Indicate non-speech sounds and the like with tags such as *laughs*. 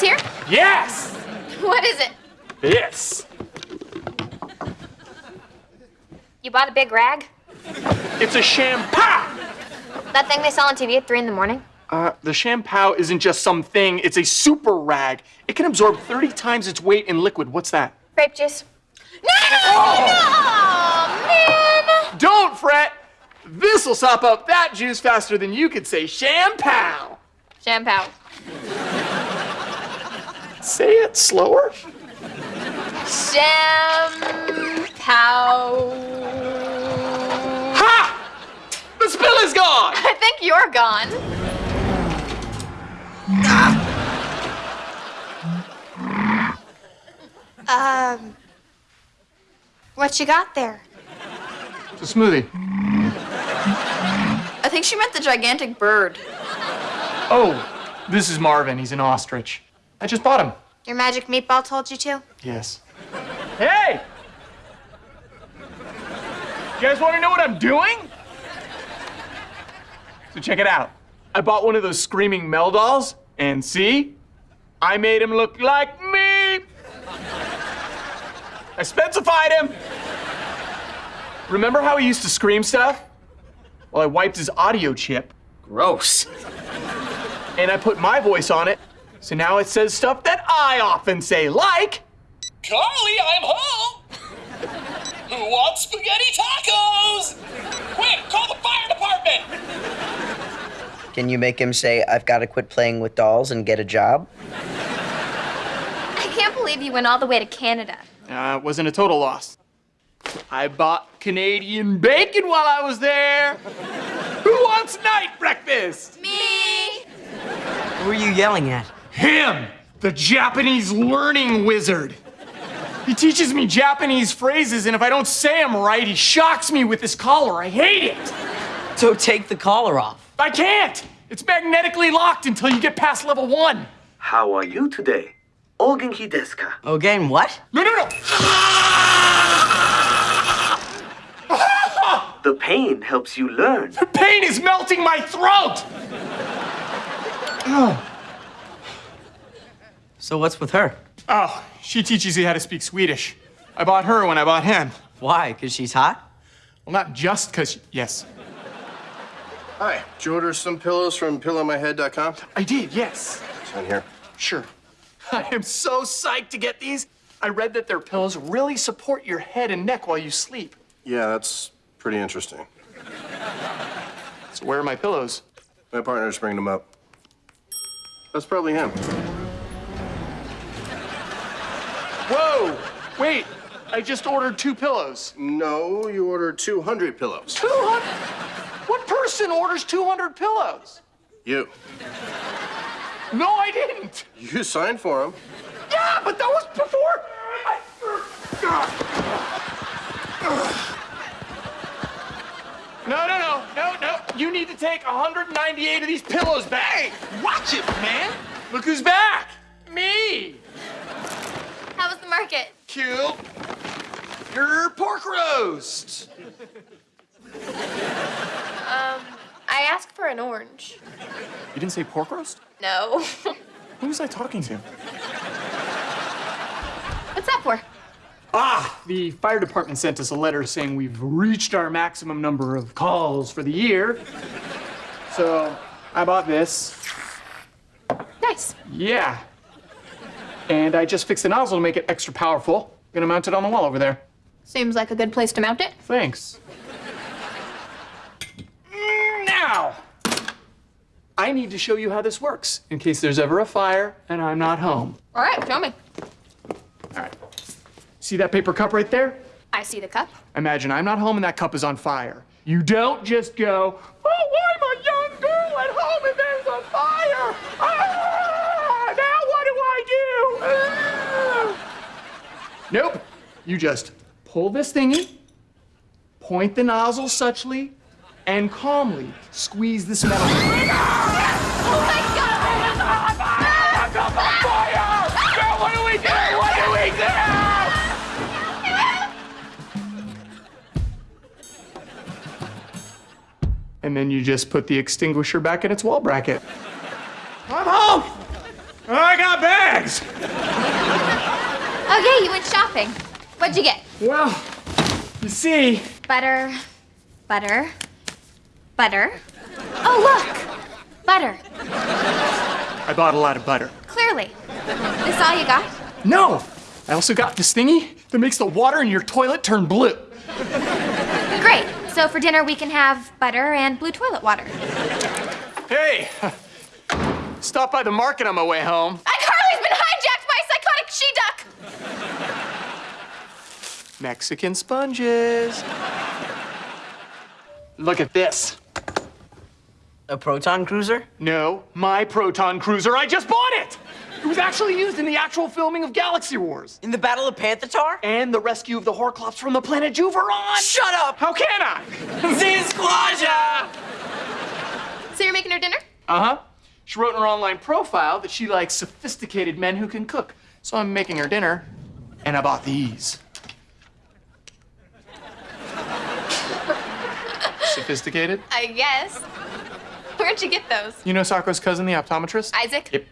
Let's hear. Yes! What is it? This. You bought a big rag? It's a shampoo! That thing they sell on TV at 3 in the morning? Uh, the shampoo isn't just some thing, it's a super rag. It can absorb 30 times its weight in liquid. What's that? Grape juice. No! Oh, man! Don't fret! This'll sop up that juice faster than you could say shampoo! Shampoo. Say it slower. Shampoo. Ha! The spill is gone! I think you're gone. Um, what you got there? It's a smoothie. I think she meant the gigantic bird. Oh, this is Marvin. He's an ostrich. I just bought him. Your magic meatball told you to? Yes. Hey! You guys want to know what I'm doing? So check it out. I bought one of those screaming Mel dolls, and see? I made him look like me. I specified him. Remember how he used to scream stuff? Well, I wiped his audio chip, Gross. and I put my voice on it, so now it says stuff that I often say, like, Carly, I'm home! Who wants spaghetti tacos? Quick, call the fire department! Can you make him say, I've got to quit playing with dolls and get a job? I can't believe you went all the way to Canada. Uh, it wasn't a total loss. I bought Canadian bacon while I was there. Who wants night breakfast? Me! Who are you yelling at? Him, the Japanese learning wizard. He teaches me Japanese phrases, and if I don't say them right, he shocks me with his collar. I hate it. So take the collar off. I can't. It's magnetically locked until you get past level one. How are you today? Ogenki desu ka? Again, what? No, no, no. *laughs* The pain helps you learn. The pain is melting my throat. *laughs* So what's with her? Oh, she teaches you how to speak Swedish. I bought her when I bought him. Why? Because she's hot? Well, not just because, yes. Hi, did you order some pillows from pillowmyhead.com? I did, yes. It's on here. Sure. I am so psyched to get these. I read that their pillows really support your head and neck while you sleep. Yeah, that's pretty interesting. So where are my pillows? My partner's bringing them up. That's probably him. Whoa! Wait, I just ordered two pillows. No, you ordered 200 pillows. 200? What person orders 200 pillows? You. No, I didn't. You signed for them. Yeah, but that was before. I... No, no, no, no, no. You need to take 198 of these pillows back. Hey, watch it, man. Look who's back. Market? Cute. Your pork roast. Um, I asked for an orange. You didn't say pork roast? No. *laughs* Who was I talking to? What's that for? Ah, the fire department sent us a letter saying we've reached our maximum number of calls for the year. So I bought this. Nice. Yeah. And I just fixed the nozzle to make it extra powerful. Gonna mount it on the wall over there. Seems like a good place to mount it. Thanks. Now, I need to show you how this works in case there's ever a fire and I'm not home. All right, show me. All right. See that paper cup right there? I see the cup. Imagine I'm not home and that cup is on fire. You don't just go, oh, I'm a young girl at home and there's a fire. Ah, now what do I do? Ah. Nope. You just pull this thingy, point the nozzle suchly, and calmly squeeze this metal. Oh my god! Girl, what do we do? What do we do? And then you just put the extinguisher back in its wall bracket. I'm home! I got bags. Okay, you went shopping. What'd you get? Well, you see, Butter, butter, butter. Oh, look! Butter. I bought a lot of butter. Clearly. This all you got? No, I also got this thingy that makes the water in your toilet turn blue. Great. So for dinner, we can have butter and blue toilet water. Hey, *laughs* stop by the market on my way home. Mexican sponges. Look at this. A proton cruiser? No, my Proton Cruiser. I just bought it. It was actually used in the actual filming of Galaxy Wars In the Battle of Panthatar? and the rescue of the Horclops from the planet Juveron. Shut up! How can I? Zizquaja! So you're making her dinner? Uh huh. She wrote in her online profile that she likes sophisticated men who can cook. So I'm making her dinner, and I bought these. Sophisticated? I guess. Where'd you get those? You know Socko's cousin, the optometrist? Isaac? Yep.